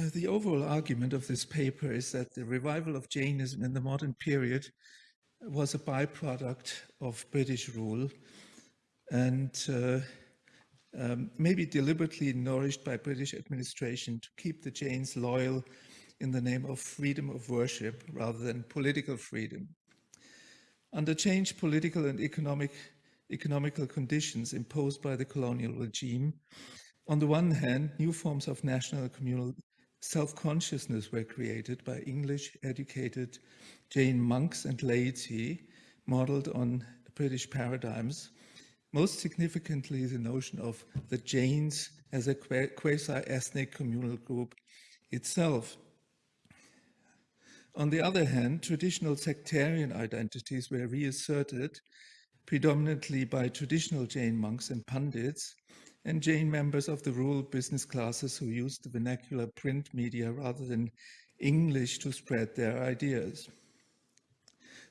Uh, the overall argument of this paper is that the revival of Jainism in the modern period was a byproduct of British rule and uh, um, maybe deliberately nourished by British administration to keep the Jains loyal in the name of freedom of worship rather than political freedom. Under changed political and economic, economical conditions imposed by the colonial regime, on the one hand, new forms of national communal self-consciousness were created by English-educated Jain monks and laity, modeled on British paradigms, most significantly the notion of the Jains as a quasi-ethnic communal group itself. On the other hand, traditional sectarian identities were reasserted predominantly by traditional Jain monks and pandits, and Jain members of the rural business classes who used the vernacular print media rather than English to spread their ideas.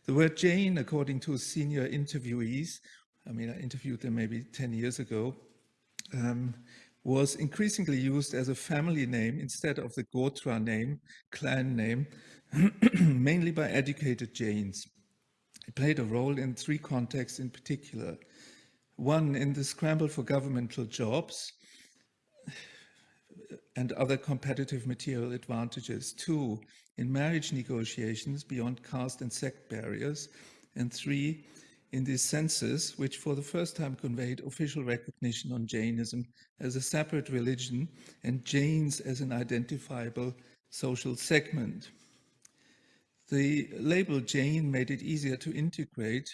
The word Jain, according to senior interviewees, I mean, I interviewed them maybe 10 years ago, um, was increasingly used as a family name instead of the Gotra name, clan name, mainly by educated Jains. It played a role in three contexts in particular. One, in the scramble for governmental jobs and other competitive material advantages. Two, in marriage negotiations beyond caste and sect barriers. And three, in the census, which for the first time conveyed official recognition on Jainism as a separate religion and Jains as an identifiable social segment. The label Jain made it easier to integrate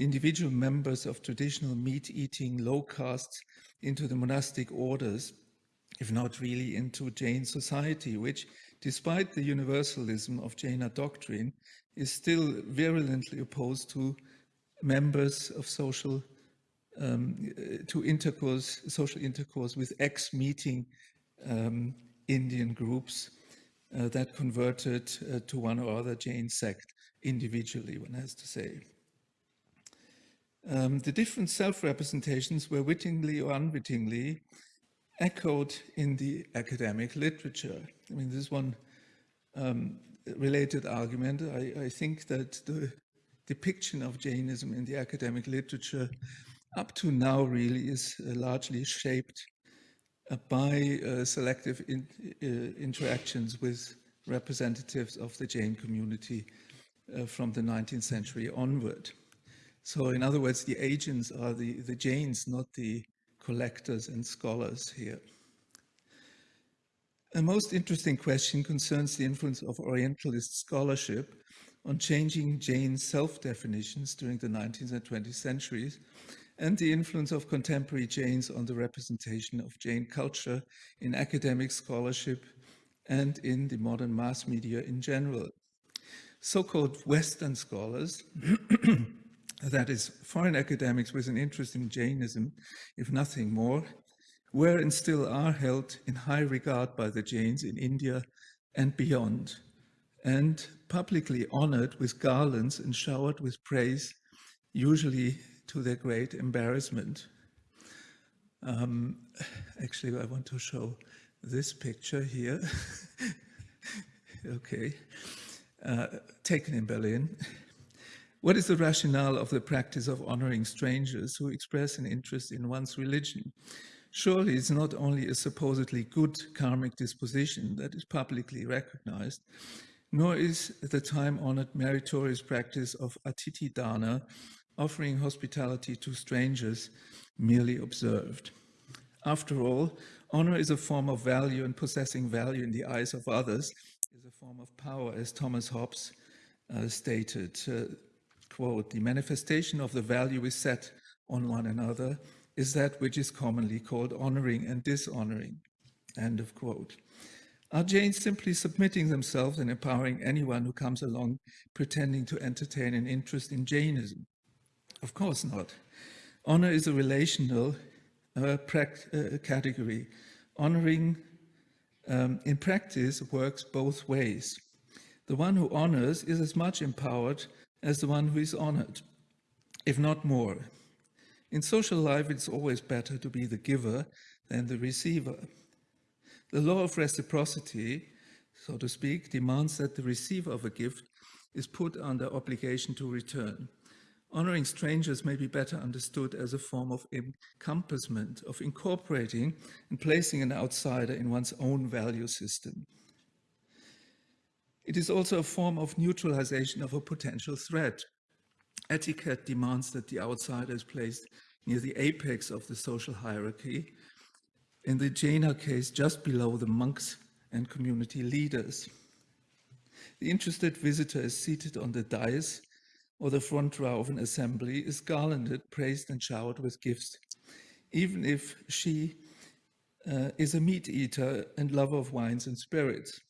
individual members of traditional meat-eating low castes into the monastic orders, if not really into Jain society, which, despite the universalism of Jaina doctrine, is still virulently opposed to members of social um, to intercourse, social intercourse with ex-meeting um, Indian groups uh, that converted uh, to one or other Jain sect individually, one has to say. Um, the different self-representations were wittingly or unwittingly echoed in the academic literature. I mean, this one um, related argument. I, I, think that the depiction of Jainism in the academic literature up to now really is uh, largely shaped uh, by uh, selective in, uh, interactions with representatives of the Jain community from the 19th century onward. So in other words, the agents are the, the Jains, not the collectors and scholars here. A most interesting question concerns the influence of Orientalist scholarship on changing Jain self-definitions during the 19th and 20th centuries and the influence of contemporary Jains on the representation of Jain culture in academic scholarship and in the modern mass media in general. So-called Western scholars that is, foreign academics with an interest in Jainism, if nothing more, were and still are held in high regard by the Jains in India and beyond, and publicly honored with garlands and showered with praise, usually to their great embarrassment. Um, actually, I want to show this picture here. okay, uh, taken in Berlin. What is the rationale of the practice of honoring strangers who express an interest in one's religion? Surely it's not only a supposedly good karmic disposition that is publicly recognized, nor is the time-honored meritorious practice of atithi dana, offering hospitality to strangers, merely observed. After all, honor is a form of value and possessing value in the eyes of others is a form of power, as Thomas Hobbes uh, stated. Uh, quote, the manifestation of the value we set on one another is that which is commonly called honoring and dishonoring, end of quote. Are Jains simply submitting themselves and empowering anyone who comes along pretending to entertain an interest in Jainism? Of course not. Honor is a relational uh, uh, category. Honoring um, in practice works both ways. The one who honors is as much empowered as the one who is honored, if not more. In social life, it's always better to be the giver than the receiver. The law of reciprocity, so to speak, demands that the receiver of a gift is put under obligation to return. Honoring strangers may be better understood as a form of encompassment, of incorporating and placing an outsider in one's own value system. It is also a form of neutralization of a potential threat. Etiquette demands that the outsider is placed near the apex of the social hierarchy, in the Jaina case, just below the monks and community leaders. The interested visitor is seated on the dais or the front row of an assembly, is garlanded, praised and showered with gifts, even if she uh, is a meat eater and lover of wines and spirits.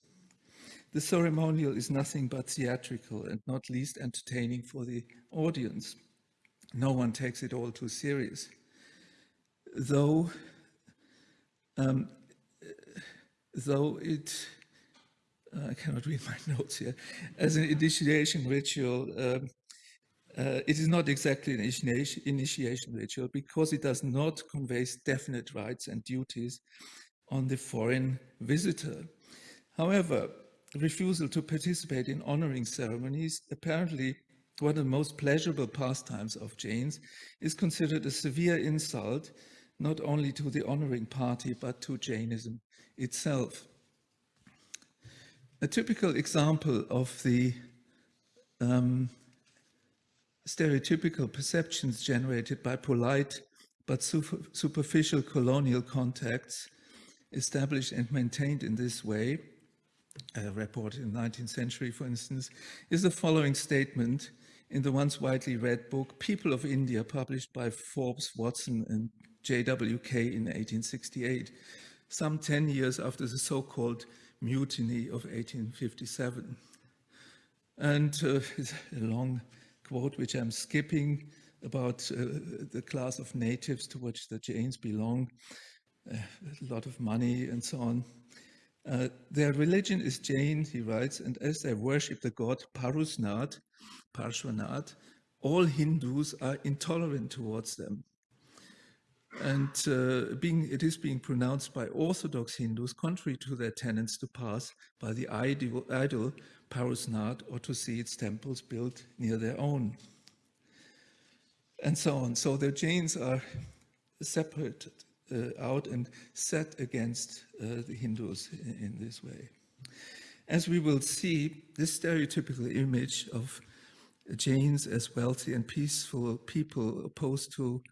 The ceremonial is nothing but theatrical and not least entertaining for the audience. No one takes it all too serious. Though, um, though it, uh, I cannot read my notes here, as an initiation ritual, um, uh, it is not exactly an initiation, initiation ritual because it does not convey definite rights and duties on the foreign visitor. However, refusal to participate in honoring ceremonies, apparently one of the most pleasurable pastimes of Jains, is considered a severe insult not only to the honoring party but to Jainism itself. A typical example of the um, stereotypical perceptions generated by polite but superficial colonial contacts established and maintained in this way, uh, report in the 19th century, for instance, is the following statement in the once widely read book People of India, published by Forbes, Watson, and JWK in 1868, some 10 years after the so-called mutiny of 1857. And uh, a long quote, which I'm skipping, about uh, the class of natives to which the Jains belong, uh, a lot of money and so on. Uh, their religion is Jain, he writes, and as they worship the god Parusnath, Parshvanath, all Hindus are intolerant towards them. And uh, being, it is being pronounced by Orthodox Hindus contrary to their tenets to pass by the idol, idol Parusnath or to see its temples built near their own. And so on. So the Jains are separated out and set against uh, the Hindus in, in, this way. As we will see, this stereotypical image of Jains as wealthy and peaceful people opposed to,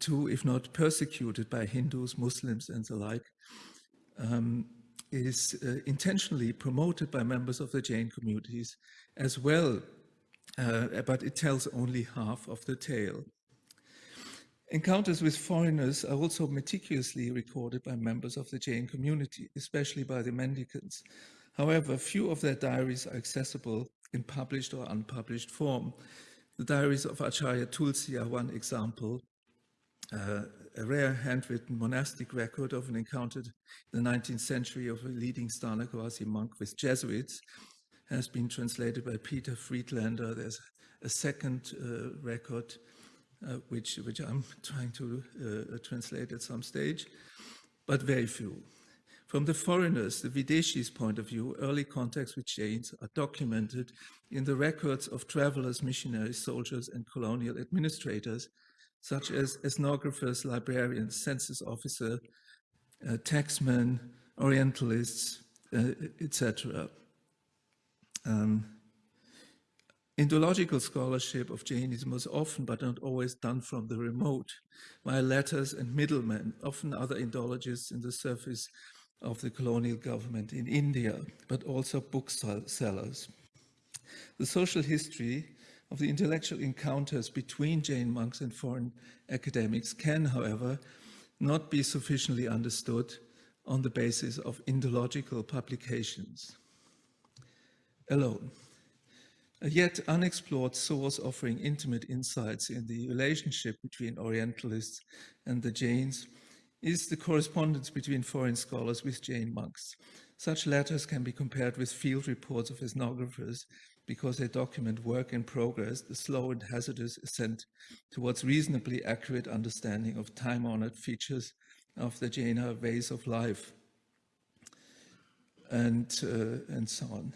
to if not persecuted by Hindus, Muslims and the like, um, is uh, intentionally promoted by members of the Jain communities as well, uh, but it tells only half of the tale. Encounters with foreigners are also meticulously recorded by members of the Jain community, especially by the mendicants. However, few of their diaries are accessible in published or unpublished form. The diaries of Acharya Tulsi are one example, uh, a rare handwritten monastic record of an encounter in the 19th century of a leading Sthanakavasi monk with Jesuits has been translated by Peter Friedlander. There's a second uh, record which, which I'm trying to uh, translate at some stage, but very few. From the foreigners, the Videshis' point of view, early contacts with Jains are documented in the records of travelers, missionaries, soldiers, and colonial administrators such as ethnographers, librarians, census officer, uh, taxmen, orientalists, uh, etc. Um, Indological scholarship of Jainism was often, but not always, done from the remote, via letters and middlemen, often other Indologists in the service of the colonial government in India, but also booksellers. The social history of the intellectual encounters between Jain monks and foreign academics can, however, not be sufficiently understood on the basis of Indological publications alone. A yet unexplored source offering intimate insights in the relationship between Orientalists and the Jains is the correspondence between foreign scholars with Jain monks. Such letters can be compared with field reports of ethnographers because they document work in progress, the slow and hazardous ascent towards reasonably accurate understanding of time-honored features of the Jaina ways of life. and, uh, and so on.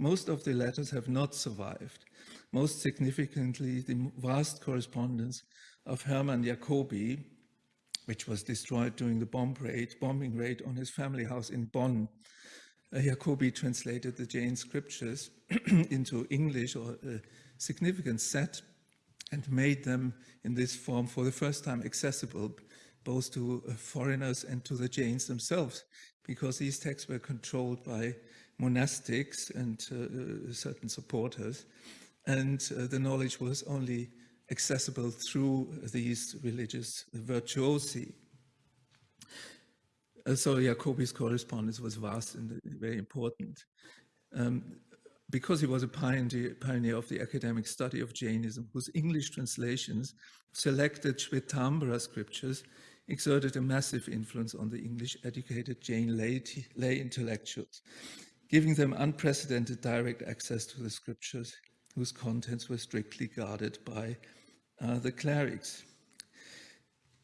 Most of the letters have not survived. Most significantly, the vast correspondence of Hermann Jacobi, which was destroyed during the bomb raid, bombing raid on his family house in Bonn. Uh, Jacobi translated the Jain scriptures into English or a significant set and made them in this form for the first time accessible both to uh, foreigners and to the Jains themselves, because these texts were controlled by monastics and uh, uh certain supporters, and uh, the knowledge was only accessible through these religious virtuosi. Uh, so Jacobi's correspondence was vast and very important. Um, because he was a pioneer, pioneer, of the academic study of Jainism, whose English translations selected Shvetambara scriptures exerted a massive influence on the English-educated Jain lay, lay intellectuals, giving them unprecedented direct access to the scriptures, whose contents were strictly guarded by uh, the clerics.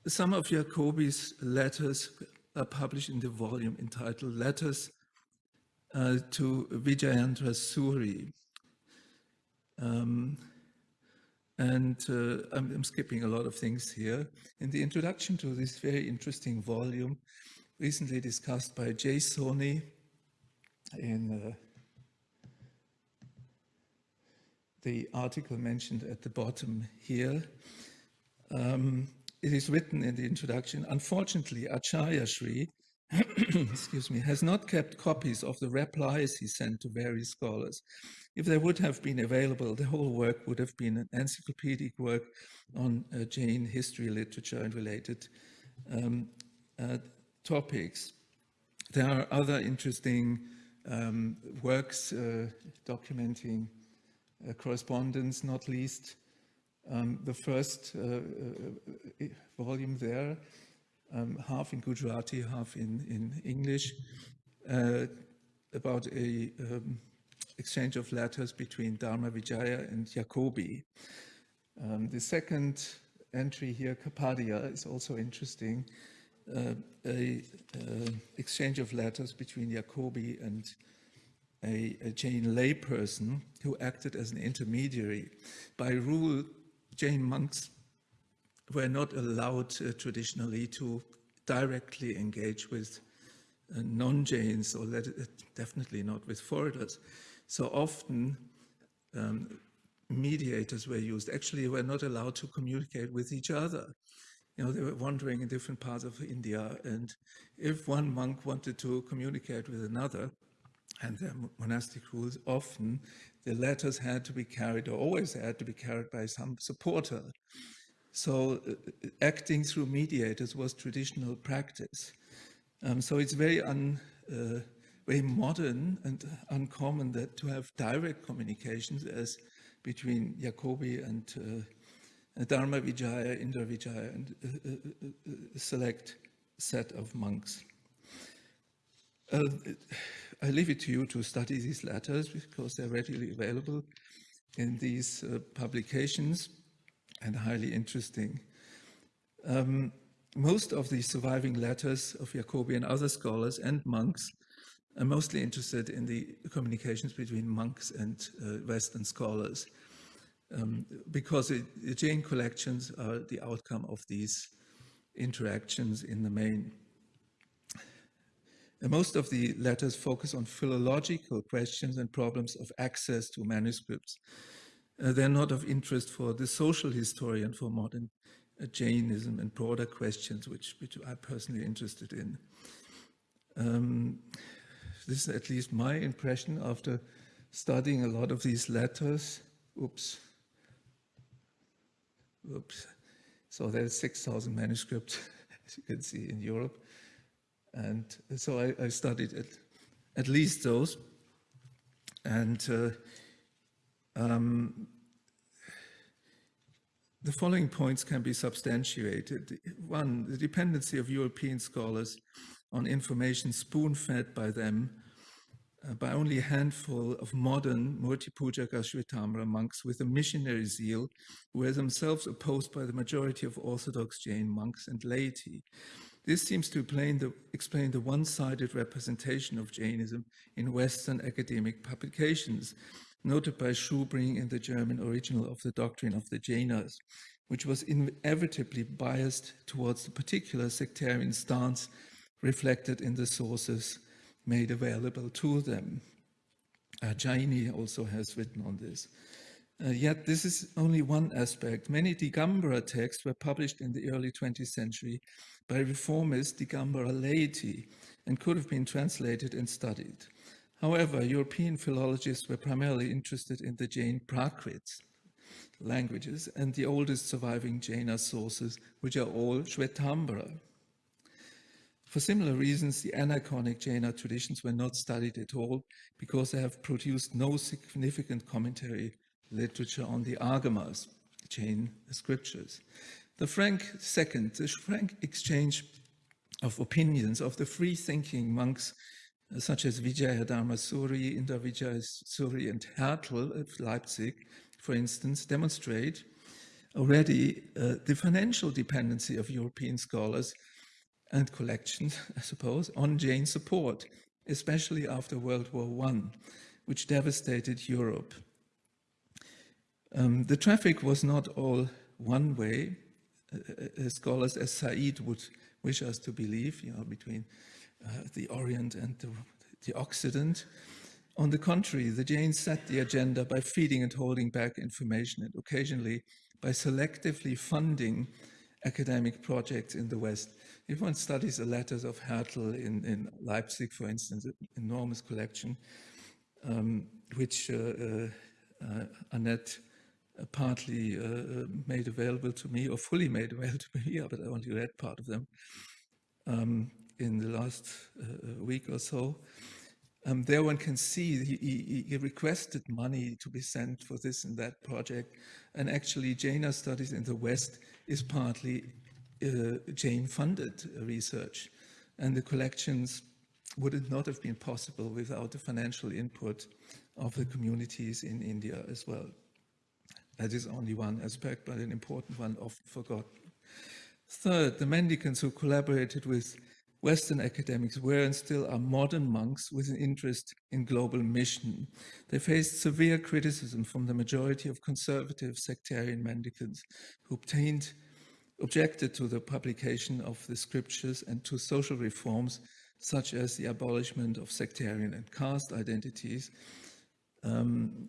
Some of Jacobi's letters are published in the volume entitled Letters uh, to Vijayendra Suri. Um, and uh, I'm, I'm, skipping a lot of things here. In the introduction to this very interesting volume, recently discussed by Jay Soni in the article mentioned at the bottom here, um, it is written in the introduction, unfortunately, Acharya Sri excuse me, has not kept copies of the replies he sent to various scholars. If they would have been available, the whole work would have been an encyclopedic work on uh, Jain history, literature, and related um, uh, topics. There are other interesting um, works uh, documenting uh, correspondence, not least um, the first uh, volume there um, half in Gujarati, half in, in English, about a um, exchange of letters between Dharma Vijaya and Jacobi. Um, the second entry here, Kapadia, is also interesting. A exchange of letters between Jacobi and a, a Jain layperson who acted as an intermediary. By rule, Jain monks were not allowed uh, traditionally to directly engage with uh, non-Jains or let, uh, definitely not with foreigners. So often um, mediators were used. Actually, were not allowed to communicate with each other. You know, they were wandering in different parts of India. And if one monk wanted to communicate with another, and their monastic rules, often the letters had to be carried, or always had to be carried by some supporter. So uh, acting through mediators was traditional practice. Um, so it's very un, uh, very modern and uncommon that to have direct communications as between Jacobi and uh, Dharma Vijaya, Indra Vijaya, and uh, uh, a select set of monks. Uh, I leave it to you to study these letters because they're readily available in these uh, publications and highly interesting. Um, most of the surviving letters of Jacobi and other scholars and monks are mostly interested in the communications between monks and uh, Western scholars um, because it, the Jain collections are the outcome of these interactions in the main. And most of the letters focus on philological questions and problems of access to manuscripts uh, they're not of interest for the social historian for modern uh, Jainism and broader questions, which, which I'm personally interested in. Um, this is at least my impression after studying a lot of these letters. Oops. Oops. So there's 6,000 manuscripts, as you can see, in Europe. And so I, I studied at, at least those. And uh, um, the following points can be substantiated. One, the dependency of European scholars on information spoon-fed by them Uh, by only a handful of modern Murtipujaka Shvetambara monks with a missionary zeal who were themselves opposed by the majority of Orthodox Jain monks and laity. This seems to explain the, explain the one-sided representation of Jainism in Western academic publications, noted by Schubring in the German original of the doctrine of the Jainas, which was inevitably biased towards the particular sectarian stance reflected in the sources made available to them. Uh, Jaini also has written on this. Uh, yet this is only one aspect. Many Digambara texts were published in the early 20th century by reformist Digambara laity and could have been translated and studied. However, European philologists were primarily interested in the Jain Prakrits languages and the oldest surviving Jaina sources, which are all Shvetambara. For similar reasons, the aniconic Jaina traditions were not studied at all because they have produced no significant commentary literature on the Agamas, Jain scriptures. The frank second, the frank exchange of opinions of the free-thinking monks uh, such as Vijaya Dharmasuri, Indra Suri and Hertel of Leipzig, for instance, demonstrate already uh, the financial dependency of European scholars and collections, I suppose, on Jain support, especially after World War I, which devastated Europe. Um, the traffic was not all one way, uh, uh, scholars as Said would wish us to believe, you know, between uh, the Orient and the, the Occident. On the contrary, the Jains set the agenda by feeding and holding back information and occasionally by selectively funding academic projects in the West. If one studies the letters of Hertel in, in Leipzig, for instance, an enormous collection, um, which uh, uh, uh Annette uh, partly uh, made available to me or fully made available to me, but I only read part of them um, in the last week or so. Um, there one can see he, he, he, requested money to be sent for this and that project. And actually Jaina Studies in the West is partly uh, Jain funded research. And the collections would it not have been possible without the financial input of the communities in India as well. That is only one aspect, but an important one often forgotten. Third, the mendicants who collaborated with Western academics were and still are modern monks with an interest in global mission. They faced severe criticism from the majority of conservative sectarian mendicants who obtained, objected to the publication of the scriptures and to social reforms such as the abolishment of sectarian and caste identities, um,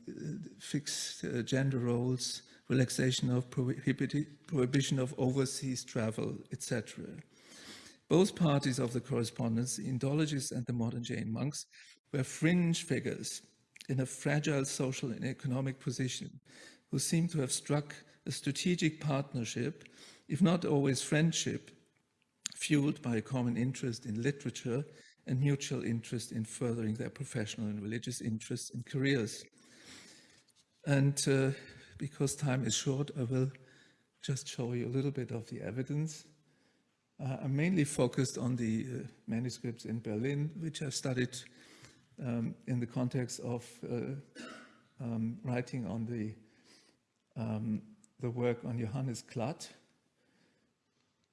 fixed uh, gender roles, relaxation of prohibition of overseas travel, etc. Both parties of the correspondence, the Indologists and the modern Jain monks, were fringe figures in a fragile social and economic position who seem to have struck a strategic partnership, if not always friendship, fueled by a common interest in literature and mutual interest in furthering their professional and religious interests and careers. And uh, because time is short, I will just show you a little bit of the evidence. Uh, I'm mainly focused on the uh, manuscripts in Berlin, which I've studied um, in the context of uh, um, writing on the, um, the work on Johannes Klatt.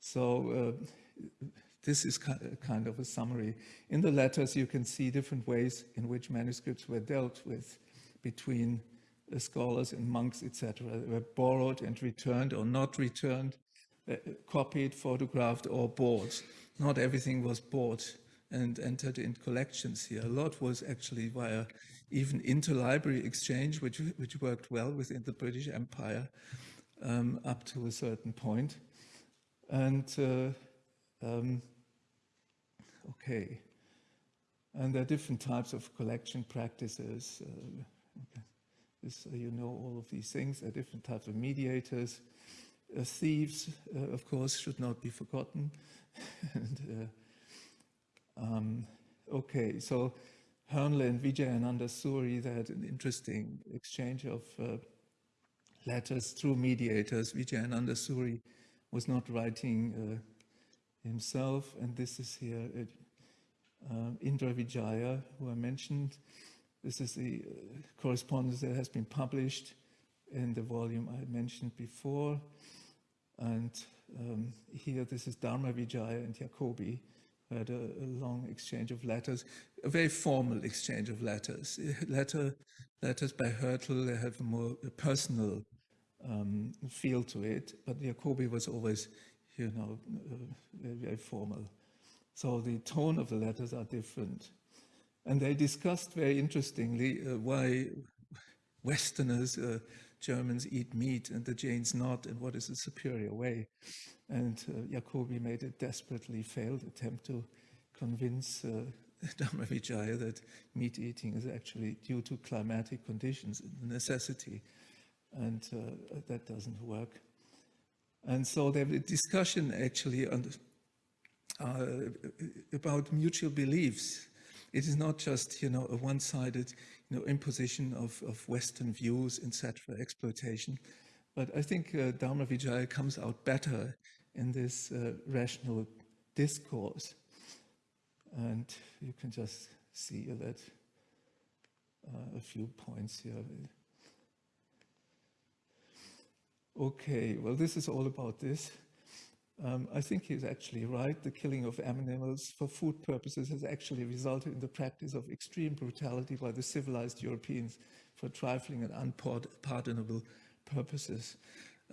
So uh, this is kind of a summary. In the letters, you can see different ways in which manuscripts were dealt with between scholars and monks, etc. They were borrowed and returned or not returned uh, copied, photographed, or bought. Not everything was bought and entered in collections here. A lot was actually via even interlibrary exchange, which, which worked well within the British Empire um, up to a certain point. And uh, um, okay, and there are different types of collection practices. Uh, okay. This, uh, you know all of these things. There are different types of mediators. Uh, thieves, uh, of course, should not be forgotten. and, uh, um, okay, so Hoernle and Vijayananda Suri, they had an interesting exchange of letters through mediators. Vijayananda Suri was not writing himself, and this is here uh, Indra Vijaya, who I mentioned. This is the uh, correspondence that has been published in the volume I mentioned before. And um, here, this is Dharma Vijaya and Jacobi, had a, a, long exchange of letters, a very formal exchange of letters. Letter, letters by Hertel, they have a more personal um, feel to it, but Jacobi was always, you know, uh, very, very formal. So the tone of the letters are different. And they discussed very interestingly uh, why Westerners, uh, Germans eat meat and the Jains not, and what is the superior way. And uh, Jacobi made a desperately failed attempt to convince uh, Vijaya that meat eating is actually due to climatic conditions, necessity, and uh, that doesn't work. And so there was a discussion actually on, uh, about mutual beliefs it is not just, you know, a one-sided, you know, imposition of, of Western views, etc., exploitation. But I think uh, Dharma Vijaya comes out better in this uh, rational discourse. And you can just see that uh, a few points here. Okay, well, this is all about this. Um, I think he's actually right. The killing of animals for food purposes has actually resulted in the practice of extreme brutality by the civilized Europeans for trifling and unpardonable purposes.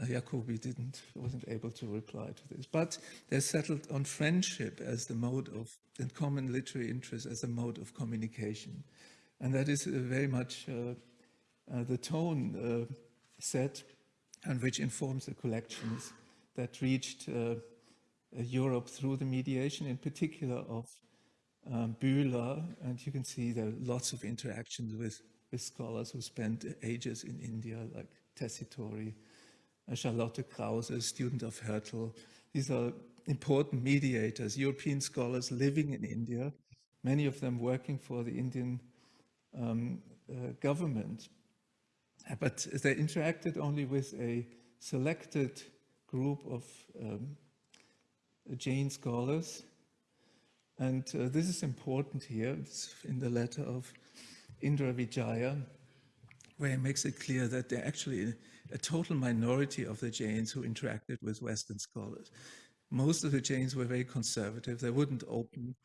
Uh, Jacobi didn't, wasn't able to reply to this. But they settled on friendship as the mode of, and common literary interest as a mode of communication. And that is uh, very much uh, uh the tone uh, set and which informs the collections that reached uh, uh, Europe through the mediation, in particular of um, Bühler. And you can see there are lots of interactions with, with scholars who spent ages in India, like Tessitori, uh, Charlotte Krause, a student of Hertel. These are important mediators, European scholars living in India, many of them working for the Indian um, uh, government. But they interacted only with a selected group of um, Jain scholars. And uh, this is important here, it's in the letter of Indra Vijaya, where he makes it clear that they're actually a total minority of the Jains who interacted with Western scholars. Most of the Jains were very conservative. They wouldn't open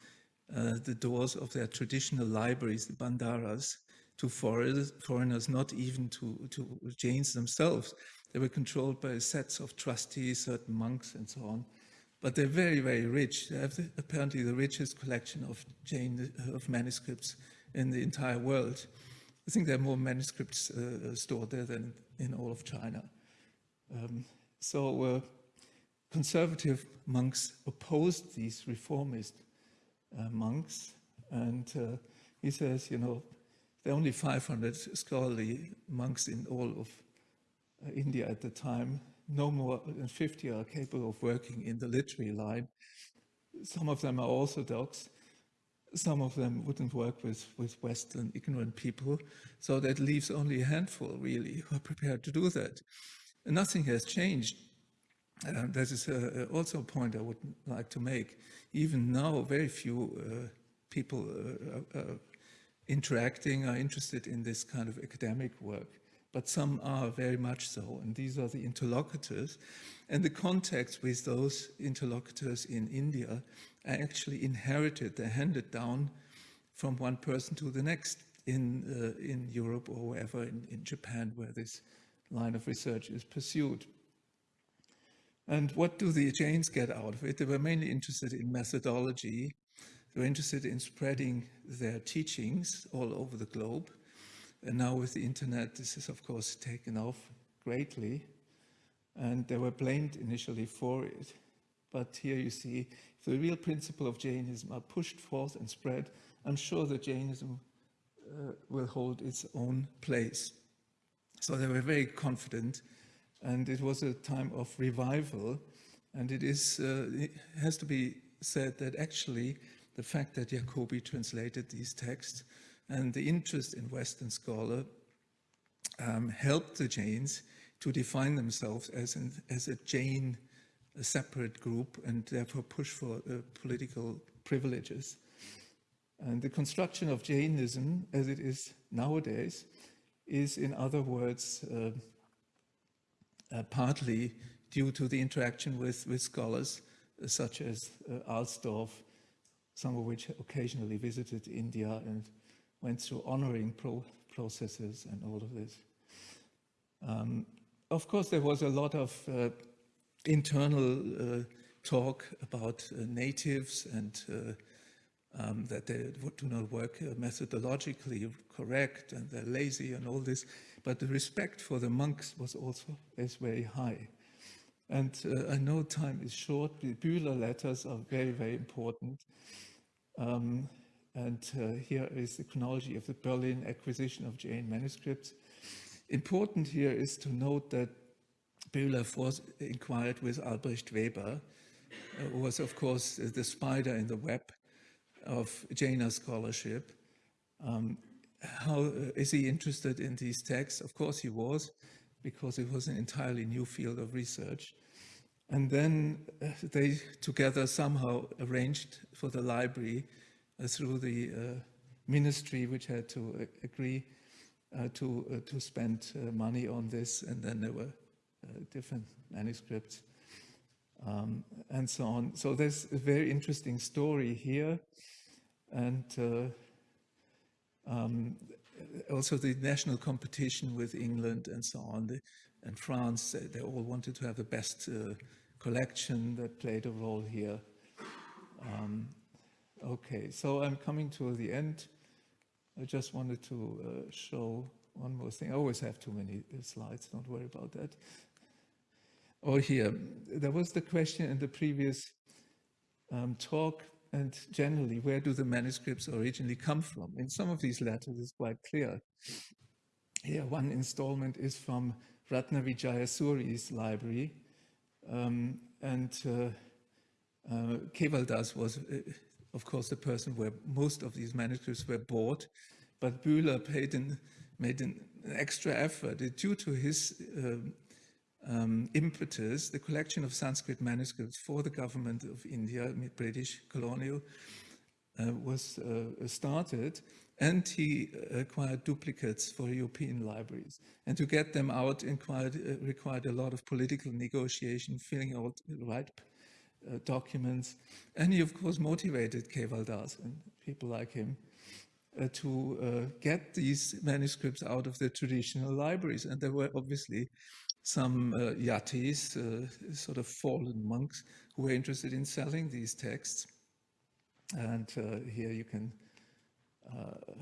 uh, the doors of their traditional libraries, the bandaras, to foreigners, not even to, to Jains themselves. They were controlled by sets of trustees, certain monks, and so on. But they're very, very rich. They have the, apparently the richest collection of Jain of manuscripts in the entire world. I think there are more manuscripts uh, stored there than in all of China. Um, so uh, conservative monks opposed these reformist uh, monks. And uh, he says, you know, there are only 500 scholarly monks in all of uh, India at the time. No more than 50 are capable of working in the literary line. Some of them are Orthodox. Some of them wouldn't work with, with Western ignorant people. So that leaves only a handful, really, who are prepared to do that. And nothing has changed. Uh, that is uh, also a point I would like to make. Even now, very few uh, people uh, uh, interacting are interested in this kind of academic work but some are very much so. And these are the interlocutors. And the contacts with those interlocutors in India are actually inherited, they're handed down from one person to the next in, uh, in Europe or wherever, in, in Japan, where this line of research is pursued. And what do the Jains get out of it? They were mainly interested in methodology. They were interested in spreading their teachings all over the globe. And now with the internet, this is of course taken off greatly. And they were blamed initially for it. But here you see, if the real principle of Jainism are pushed forth and spread, I'm sure that Jainism uh, will hold its own place. So they were very confident and it was a time of revival. And it is, uh, it has to be said that actually the fact that Jacobi translated these texts and the interest in Western scholar um, helped the Jains to define themselves as, an, as a Jain, a separate group, and therefore push for uh, political privileges. And the construction of Jainism, as it is nowadays, is, in other words, uh, uh, partly due to the interaction with, with scholars uh, such as uh, Alsdorf, some of which occasionally visited India and went through honoring pro processes and all of this. Um, of course, there was a lot of uh, internal uh, talk about uh, natives and uh, um, that they do not work uh, methodologically correct and they're lazy and all this. But the respect for the monks was also is very high. And uh, I know time is short. The Bühler letters are very, very important. Um, and uh, here is the chronology of the Berlin acquisition of Jain manuscripts. Important here is to note that Bühler was inquired with Albrecht Weber, uh, who was, of course, the spider in the web of Jaina scholarship. Um, how uh, is he interested in these texts? Of course he was, because it was an entirely new field of research. And then uh, they together somehow arranged for the library uh, through the uh, ministry, which had to uh, agree uh, to, to spend money on this. And then there were different manuscripts um, and so on. So there's a very interesting story here. And um, also the national competition with England and so on, the, and France, they, they, all wanted to have the best uh, collection that played a role here. Um, okay, so I'm coming to the end. I just wanted to uh, show one more thing. I always have too many slides, don't worry about that. Oh, here, there was the question in the previous um, talk and generally, where do the manuscripts originally come from? In some of these letters, it's quite clear. Here, one installment is from Ratna Vijayasuri's library, um, and uh, uh, Kevaldas was, uh, of course, the person where most of these manuscripts were bought, but Bühler paid an, made an extra effort due to his um, um, impetus, the collection of Sanskrit manuscripts for the government of India, British colonial, uh, was uh, started and he acquired duplicates for European libraries. And to get them out inquired, uh, required a lot of political negotiation, filling out the right uh, documents. And he, of course, motivated Kevaldas and people like him uh, to uh, get these manuscripts out of the traditional libraries. And there were obviously some uh, yatis, uh, sort of fallen monks, who were interested in selling these texts. And uh, here you can, uh,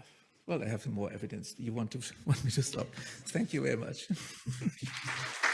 well, I have more evidence. You want to want me to stop? Thank you very much.